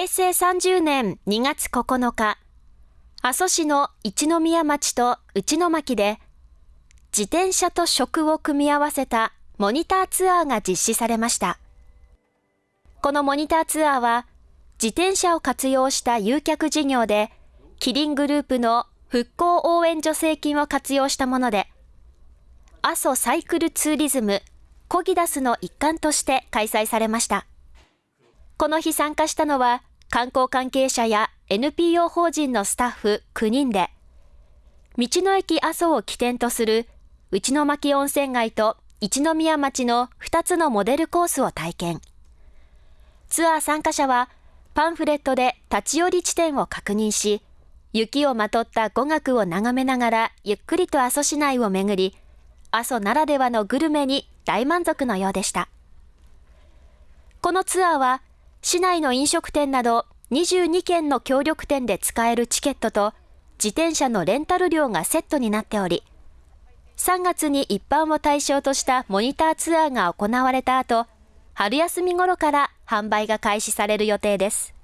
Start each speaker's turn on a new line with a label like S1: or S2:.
S1: 平成30年2月9日、阿蘇市の一宮町と内野巻で、自転車と食を組み合わせたモニターツアーが実施されました。このモニターツアーは、自転車を活用した誘客事業で、キリングループの復興応援助成金を活用したもので、阿蘇サイクルツーリズムコギダスの一環として開催されました。この日参加したのは、観光関係者や NPO 法人のスタッフ9人で、道の駅阿蘇を起点とする内巻温泉街と一宮町の2つのモデルコースを体験。ツアー参加者はパンフレットで立ち寄り地点を確認し、雪をまとった語学を眺めながらゆっくりと阿蘇市内を巡り、阿蘇ならではのグルメに大満足のようでした。このツアーは、市内の飲食店など22件の協力店で使えるチケットと自転車のレンタル料がセットになっており、3月に一般を対象としたモニターツアーが行われた後、春休み頃から販売が開始される予定です。